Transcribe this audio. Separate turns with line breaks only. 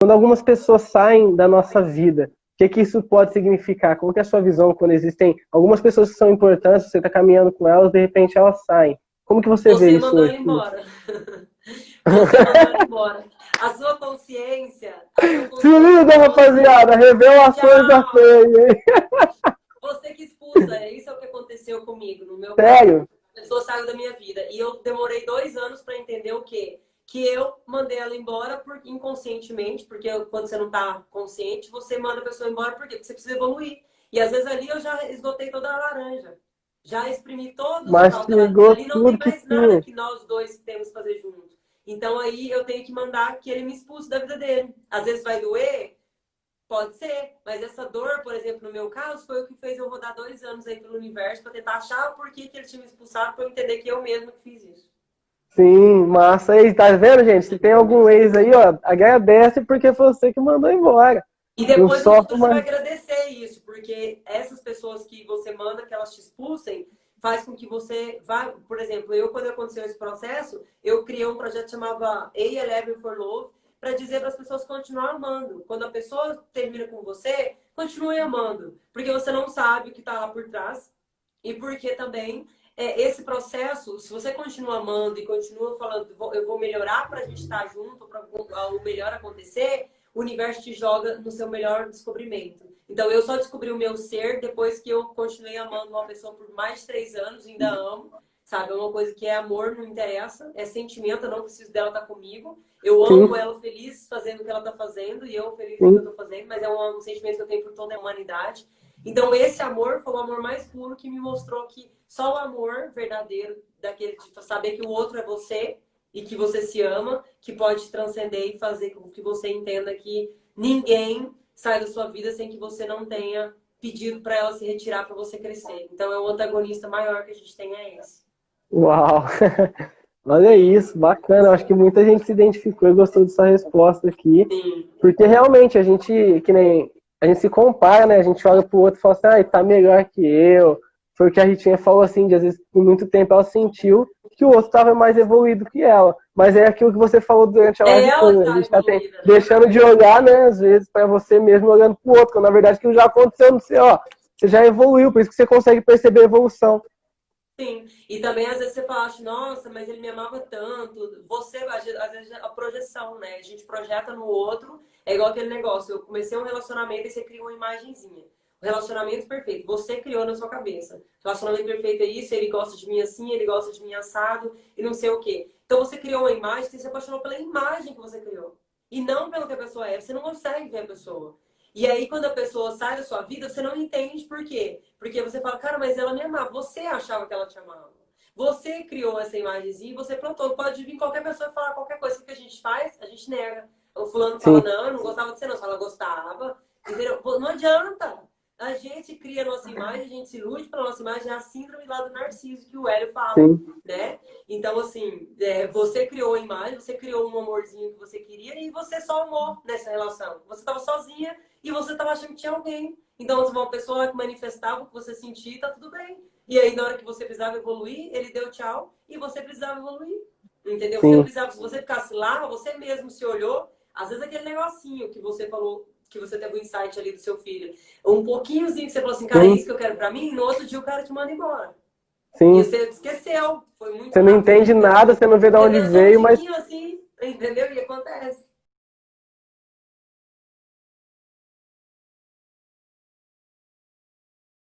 Quando algumas pessoas saem da nossa vida, o que, que isso pode significar? Como que é a sua visão quando existem algumas pessoas que são importantes, você está caminhando com elas, de repente elas saem? Como que você,
você
vê isso?
Você mandou embora. você mandou embora. A sua consciência... A sua consciência
Se liga, rapaziada! Revelações da fé,
Você que expulsa, é isso é o que aconteceu comigo. No meu
Sério?
Caso. A pessoa saiu da minha vida. E eu demorei dois anos para entender o quê? Que eu mandei ela embora por, inconscientemente, porque quando você não está consciente, você manda a pessoa embora por quê? porque você precisa evoluir. E às vezes ali eu já esgotei toda a laranja. Já exprimi todo
Mas
o
chegou
ali não tem mais nada que nós dois temos que fazer juntos. Então aí eu tenho que mandar que ele me expulse da vida dele. Às vezes vai doer, pode ser, mas essa dor, por exemplo, no meu caso, foi o que fez eu rodar dois anos aí pelo universo para tentar achar por que, que ele tinha me expulsado, para eu entender que eu mesmo que fiz isso.
Sim, massa aí, tá vendo, gente? Se tem algum ex aí, ó, agradece porque foi você que mandou embora.
E depois você uma... vai agradecer isso, porque essas pessoas que você manda que elas te expulsem, faz com que você vá, por exemplo, eu quando aconteceu esse processo, eu criei um projeto que chamava A11 for Love, para dizer para as pessoas continuar amando. Quando a pessoa termina com você, continue amando, porque você não sabe o que está lá por trás e porque também é, esse processo, se você continua amando e continua falando, eu vou melhorar para a gente estar junto, para o melhor acontecer, o universo te joga no seu melhor descobrimento. Então, eu só descobri o meu ser depois que eu continuei amando uma pessoa por mais de três anos, ainda amo, sabe? É uma coisa que é amor, não interessa, é sentimento, eu não preciso dela estar comigo. Eu amo Sim. ela feliz fazendo o que ela está fazendo e eu feliz com o que eu estou fazendo, mas é um, um sentimento que eu tenho por toda a humanidade. Então, esse amor foi o amor mais puro que me mostrou que só o amor verdadeiro, daquele de saber que o outro é você e que você se ama, que pode transcender e fazer com que você entenda que ninguém sai da sua vida sem que você não tenha pedido para ela se retirar para você crescer. Então, é o antagonista maior que a gente tem é esse.
Uau! Olha isso, bacana. Acho que muita gente se identificou e gostou dessa resposta aqui. Sim. Porque realmente a gente, que nem a gente se compara, né? A gente olha pro outro e fala assim, ah, tá melhor que eu. Foi o que a Ritinha falou assim, de às vezes por muito tempo ela sentiu que o outro estava mais evoluído que ela. Mas é aquilo que você falou durante a live. É toda, tá a gente tá tem, deixando de olhar, né, às vezes, para você mesmo olhando pro outro, quando na verdade aquilo já aconteceu no seu, ó. Você já evoluiu, por isso que você consegue perceber a evolução.
Sim, e também às vezes você fala, assim, nossa, mas ele me amava tanto. Você, às vezes, a projeção, né? A gente projeta no outro, é igual aquele negócio. Eu comecei um relacionamento e você cria uma imagenzinha. O relacionamento perfeito, você criou na sua cabeça. Relacionamento perfeito é isso, ele gosta de mim assim, ele gosta de mim assado, e não sei o quê. Então você criou uma imagem, você se apaixonou pela imagem que você criou. E não pelo que a pessoa é. Você não consegue ver a pessoa. E aí, quando a pessoa sai da sua vida, você não entende por quê. Porque você fala, cara, mas ela me amava. Você achava que ela te amava. Você criou essa imagenzinha e você plantou. Pode vir qualquer pessoa e falar qualquer coisa. O que a gente faz, a gente nega. O fulano fala, não, eu não gostava de você não. Se ela gostava, entendeu? Não adianta. A gente cria a nossa imagem, a gente se ilude pela nossa imagem, é a síndrome lá do narciso que o Hélio fala, Sim. né? Então, assim, é, você criou a imagem, você criou um amorzinho que você queria e você só amou nessa relação. Você estava sozinha e você estava achando que tinha alguém. Então, uma pessoa que manifestava o que você sentia, tá tudo bem. E aí, na hora que você precisava evoluir, ele deu tchau e você precisava evoluir. Entendeu? Você precisava, se você ficasse lá, você mesmo se olhou, às vezes aquele negocinho que você falou, que você teve um insight ali do seu filho, um pouquinhozinho que você falou assim, cara, é isso que eu quero pra mim, no outro dia o cara te manda embora. Sim. E você esqueceu. Foi muito
Você não entende nada, você não vê de onde veio, mas...
Assim, entendeu? E acontece.